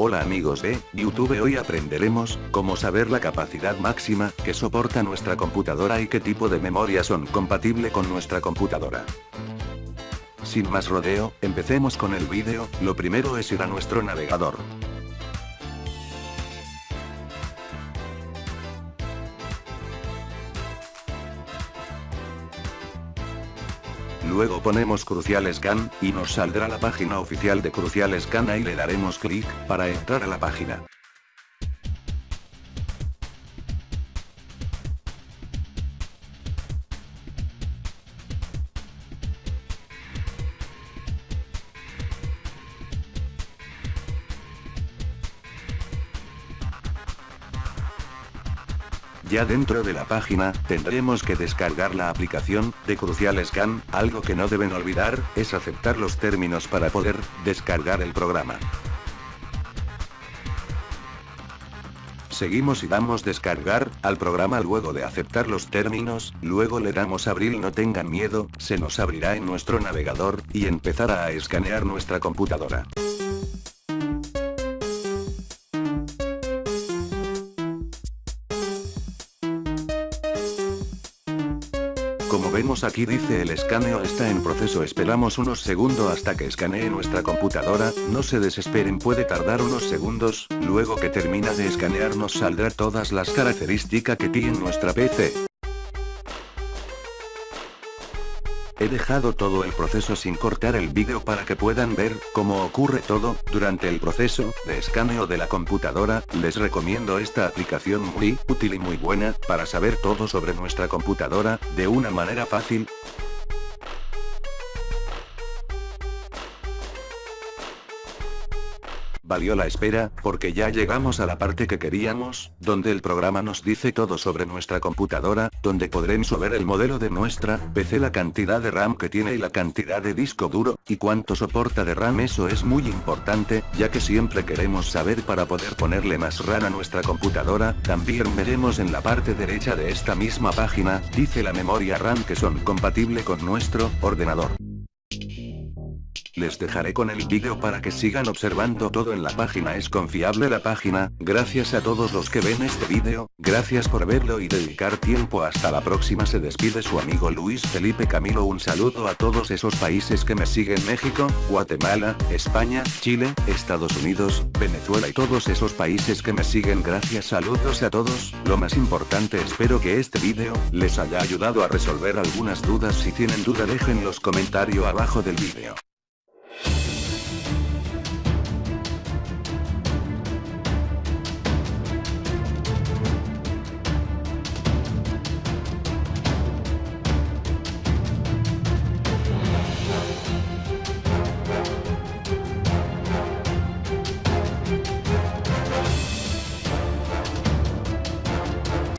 Hola amigos de YouTube hoy aprenderemos cómo saber la capacidad máxima que soporta nuestra computadora y qué tipo de memoria son compatible con nuestra computadora. Sin más rodeo, empecemos con el vídeo, lo primero es ir a nuestro navegador. Luego ponemos Crucial Scan, y nos saldrá la página oficial de Crucial Scan y le daremos clic, para entrar a la página. Ya dentro de la página, tendremos que descargar la aplicación, de Crucial Scan, algo que no deben olvidar, es aceptar los términos para poder, descargar el programa. Seguimos y damos descargar, al programa luego de aceptar los términos, luego le damos abrir no tengan miedo, se nos abrirá en nuestro navegador, y empezará a escanear nuestra computadora. Como vemos aquí dice el escaneo está en proceso. Esperamos unos segundos hasta que escanee nuestra computadora, no se desesperen puede tardar unos segundos, luego que termina de escanear nos saldrá todas las características que tiene nuestra PC. He dejado todo el proceso sin cortar el vídeo para que puedan ver cómo ocurre todo, durante el proceso de escaneo de la computadora, les recomiendo esta aplicación muy útil y muy buena, para saber todo sobre nuestra computadora, de una manera fácil, Valió la espera, porque ya llegamos a la parte que queríamos, donde el programa nos dice todo sobre nuestra computadora, donde podremos ver el modelo de nuestra PC, la cantidad de RAM que tiene y la cantidad de disco duro, y cuánto soporta de RAM eso es muy importante, ya que siempre queremos saber para poder ponerle más RAM a nuestra computadora, también veremos en la parte derecha de esta misma página, dice la memoria RAM que son compatible con nuestro ordenador. Les dejaré con el vídeo para que sigan observando todo en la página. Es confiable la página, gracias a todos los que ven este vídeo, gracias por verlo y dedicar tiempo. Hasta la próxima. Se despide su amigo Luis Felipe Camilo. Un saludo a todos esos países que me siguen. México, Guatemala, España, Chile, Estados Unidos, Venezuela y todos esos países que me siguen. Gracias. Saludos a todos, lo más importante espero que este vídeo, les haya ayudado a resolver algunas dudas. Si tienen duda dejen los comentarios abajo del vídeo.